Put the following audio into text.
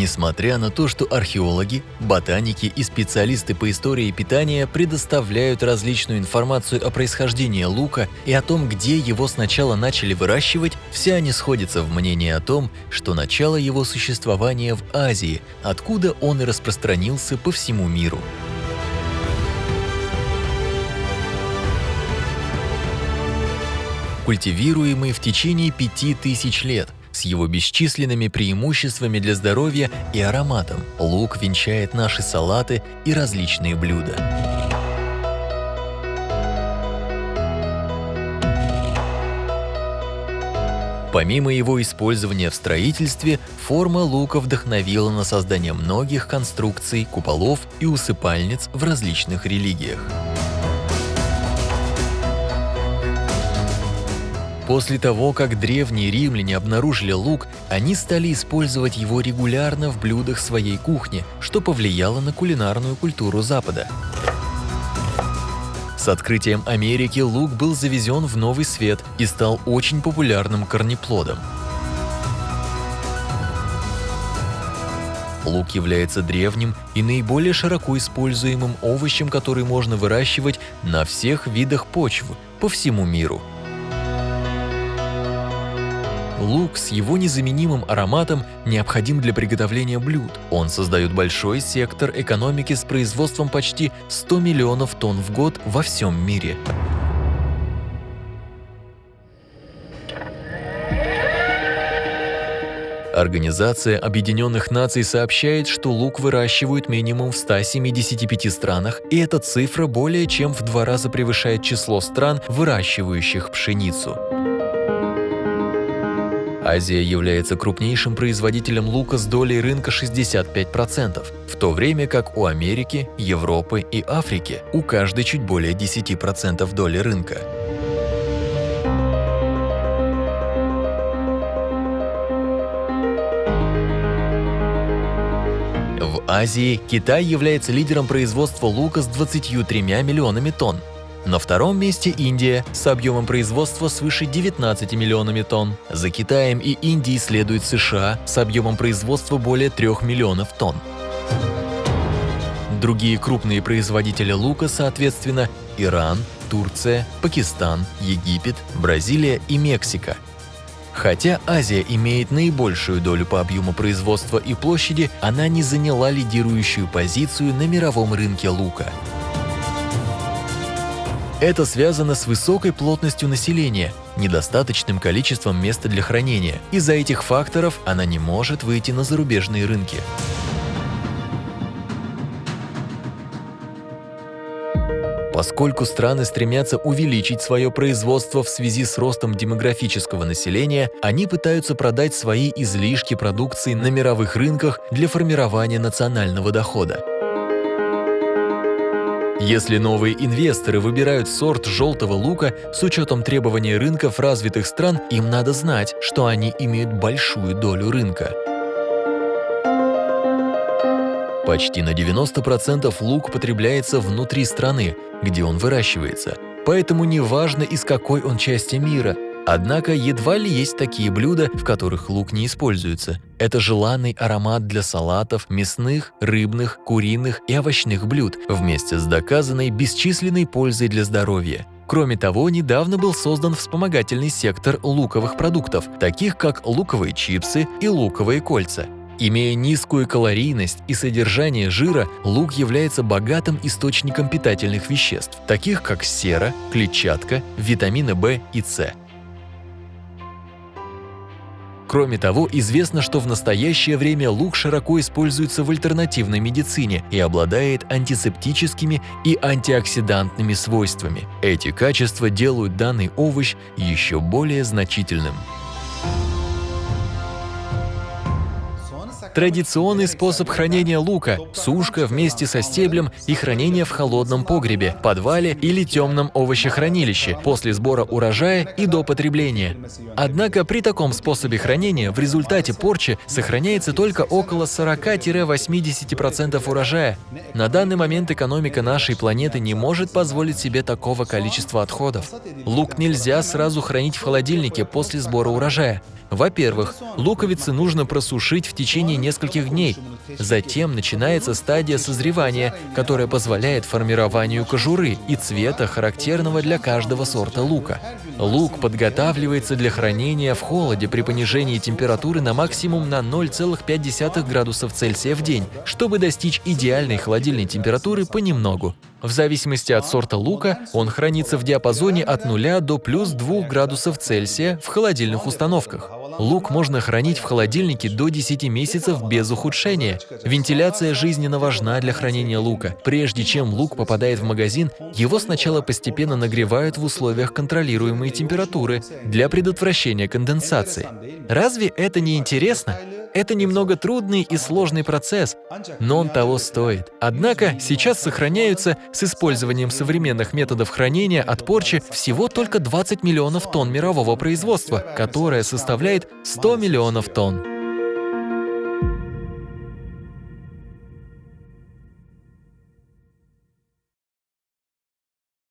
Несмотря на то, что археологи, ботаники и специалисты по истории питания предоставляют различную информацию о происхождении лука и о том, где его сначала начали выращивать, все они сходятся в мнении о том, что начало его существования в Азии, откуда он и распространился по всему миру. Культивируемый в течение пяти тысяч лет – с его бесчисленными преимуществами для здоровья и ароматом лук венчает наши салаты и различные блюда. Помимо его использования в строительстве, форма лука вдохновила на создание многих конструкций, куполов и усыпальниц в различных религиях. После того, как древние римляне обнаружили лук, они стали использовать его регулярно в блюдах своей кухни, что повлияло на кулинарную культуру Запада. С открытием Америки лук был завезен в новый свет и стал очень популярным корнеплодом. Лук является древним и наиболее широко используемым овощем, который можно выращивать на всех видах почв по всему миру. Лук с его незаменимым ароматом необходим для приготовления блюд. Он создает большой сектор экономики с производством почти 100 миллионов тонн в год во всем мире. Организация Объединенных Наций сообщает, что лук выращивают минимум в 175 странах, и эта цифра более чем в два раза превышает число стран, выращивающих пшеницу. Азия является крупнейшим производителем лука с долей рынка 65%, в то время как у Америки, Европы и Африки у каждой чуть более 10% доли рынка. В Азии Китай является лидером производства лука с 23 миллионами тонн, на втором месте Индия с объемом производства свыше 19 миллионами тонн. За Китаем и Индией следует США с объемом производства более 3 миллионов тонн. Другие крупные производители лука, соответственно, Иран, Турция, Пакистан, Египет, Бразилия и Мексика. Хотя Азия имеет наибольшую долю по объему производства и площади, она не заняла лидирующую позицию на мировом рынке лука. Это связано с высокой плотностью населения, недостаточным количеством места для хранения. Из-за этих факторов она не может выйти на зарубежные рынки. Поскольку страны стремятся увеличить свое производство в связи с ростом демографического населения, они пытаются продать свои излишки продукции на мировых рынках для формирования национального дохода. Если новые инвесторы выбирают сорт желтого лука с учетом требований рынков развитых стран, им надо знать, что они имеют большую долю рынка. Почти на 90% лук потребляется внутри страны, где он выращивается, поэтому неважно из какой он части мира – Однако едва ли есть такие блюда, в которых лук не используется. Это желанный аромат для салатов, мясных, рыбных, куриных и овощных блюд, вместе с доказанной бесчисленной пользой для здоровья. Кроме того, недавно был создан вспомогательный сектор луковых продуктов, таких как луковые чипсы и луковые кольца. Имея низкую калорийность и содержание жира, лук является богатым источником питательных веществ, таких как сера, клетчатка, витамины В и С. Кроме того, известно, что в настоящее время лук широко используется в альтернативной медицине и обладает антисептическими и антиоксидантными свойствами. Эти качества делают данный овощ еще более значительным. Традиционный способ хранения лука – сушка вместе со стеблем и хранение в холодном погребе, подвале или темном овощехранилище после сбора урожая и до потребления. Однако при таком способе хранения в результате порчи сохраняется только около 40-80% урожая. На данный момент экономика нашей планеты не может позволить себе такого количества отходов. Лук нельзя сразу хранить в холодильнике после сбора урожая. Во-первых, луковицы нужно просушить в течение нескольких дней. Затем начинается стадия созревания, которая позволяет формированию кожуры и цвета, характерного для каждого сорта лука. Лук подготавливается для хранения в холоде при понижении температуры на максимум на 0,5 градусов Цельсия в день, чтобы достичь идеальной холодильной температуры понемногу. В зависимости от сорта лука он хранится в диапазоне от 0 до плюс 2 градусов Цельсия в холодильных установках. Лук можно хранить в холодильнике до 10 месяцев без ухудшения. Вентиляция жизненно важна для хранения лука. Прежде чем лук попадает в магазин, его сначала постепенно нагревают в условиях контролируемой температуры для предотвращения конденсации. Разве это не интересно? Это немного трудный и сложный процесс, но он того стоит. Однако сейчас сохраняются с использованием современных методов хранения от порчи всего только 20 миллионов тонн мирового производства, которое составляет 100 миллионов тонн.